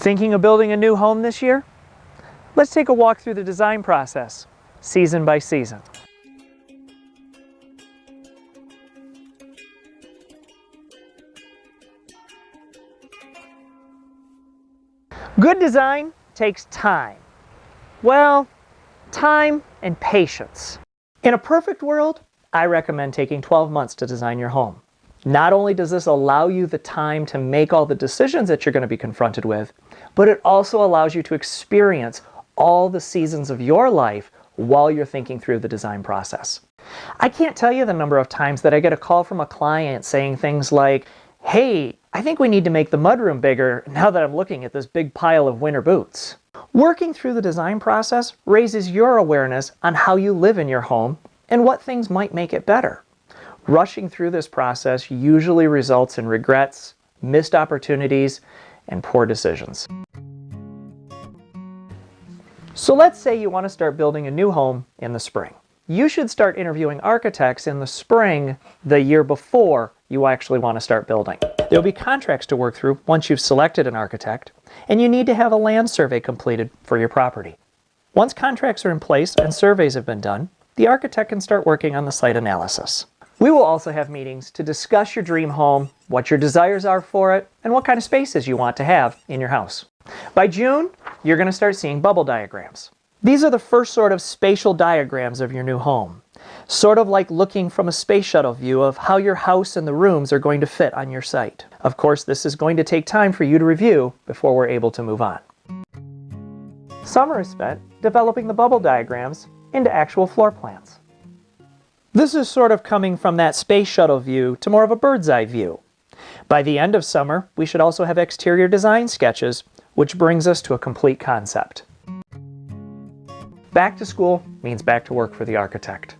Thinking of building a new home this year? Let's take a walk through the design process, season by season. Good design takes time. Well, time and patience. In a perfect world, I recommend taking 12 months to design your home. Not only does this allow you the time to make all the decisions that you're going to be confronted with, but it also allows you to experience all the seasons of your life while you're thinking through the design process. I can't tell you the number of times that I get a call from a client saying things like, hey, I think we need to make the mudroom bigger now that I'm looking at this big pile of winter boots. Working through the design process raises your awareness on how you live in your home and what things might make it better. Rushing through this process usually results in regrets, missed opportunities, and poor decisions. So let's say you want to start building a new home in the spring. You should start interviewing architects in the spring the year before you actually want to start building. There'll be contracts to work through once you've selected an architect, and you need to have a land survey completed for your property. Once contracts are in place and surveys have been done, the architect can start working on the site analysis. We will also have meetings to discuss your dream home, what your desires are for it, and what kind of spaces you want to have in your house. By June, you're going to start seeing bubble diagrams. These are the first sort of spatial diagrams of your new home. Sort of like looking from a space shuttle view of how your house and the rooms are going to fit on your site. Of course, this is going to take time for you to review before we're able to move on. Summer is spent developing the bubble diagrams into actual floor plans. This is sort of coming from that space shuttle view to more of a bird's eye view. By the end of summer, we should also have exterior design sketches, which brings us to a complete concept. Back to school means back to work for the architect.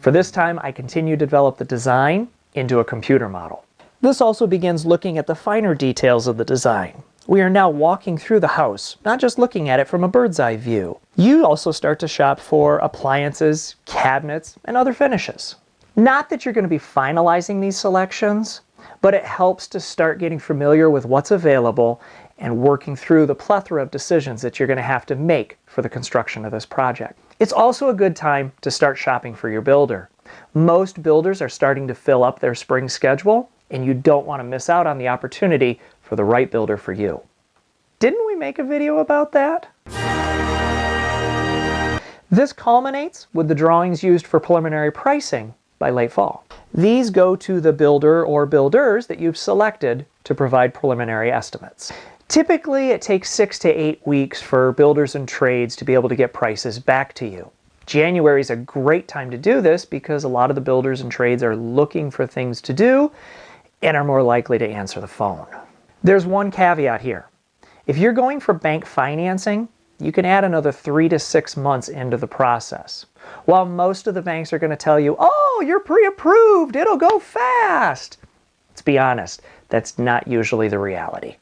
For this time, I continue to develop the design into a computer model. This also begins looking at the finer details of the design, we are now walking through the house, not just looking at it from a bird's eye view. You also start to shop for appliances, cabinets, and other finishes. Not that you're going to be finalizing these selections, but it helps to start getting familiar with what's available and working through the plethora of decisions that you're going to have to make for the construction of this project. It's also a good time to start shopping for your builder. Most builders are starting to fill up their spring schedule, and you don't want to miss out on the opportunity for the right builder for you. Didn't we make a video about that? This culminates with the drawings used for preliminary pricing by late fall. These go to the builder or builders that you've selected to provide preliminary estimates. Typically, it takes six to eight weeks for builders and trades to be able to get prices back to you. January is a great time to do this because a lot of the builders and trades are looking for things to do and are more likely to answer the phone. There's one caveat here. If you're going for bank financing, you can add another three to six months into the process. While most of the banks are going to tell you, oh, you're pre-approved, it'll go fast. Let's be honest, that's not usually the reality.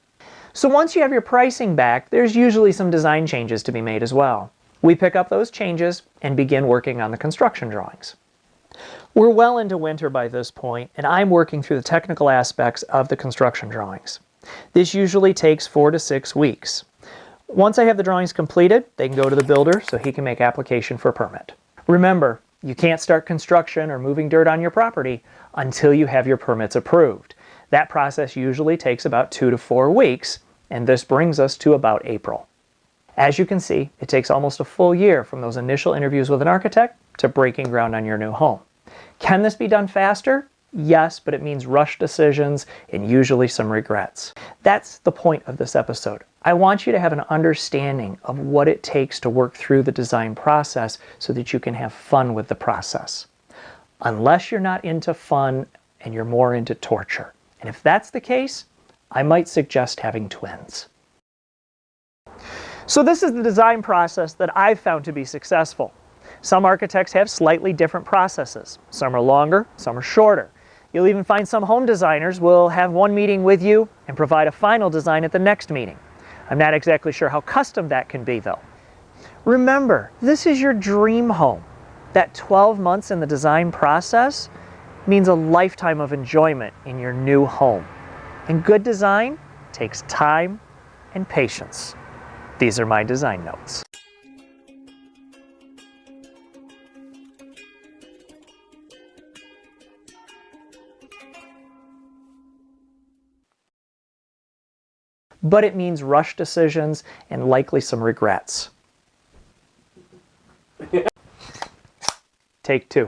So once you have your pricing back, there's usually some design changes to be made as well. We pick up those changes and begin working on the construction drawings. We're well into winter by this point, and I'm working through the technical aspects of the construction drawings. This usually takes four to six weeks. Once I have the drawings completed, they can go to the builder so he can make application for a permit. Remember, you can't start construction or moving dirt on your property until you have your permits approved. That process usually takes about two to four weeks, and this brings us to about April. As you can see, it takes almost a full year from those initial interviews with an architect to breaking ground on your new home. Can this be done faster? Yes, but it means rush decisions and usually some regrets. That's the point of this episode. I want you to have an understanding of what it takes to work through the design process so that you can have fun with the process. Unless you're not into fun and you're more into torture. And if that's the case, I might suggest having twins. So this is the design process that I've found to be successful. Some architects have slightly different processes. Some are longer, some are shorter. You'll even find some home designers will have one meeting with you and provide a final design at the next meeting. I'm not exactly sure how custom that can be though. Remember, this is your dream home. That 12 months in the design process means a lifetime of enjoyment in your new home. And good design takes time and patience. These are my design notes. But it means rush decisions and likely some regrets. Take two.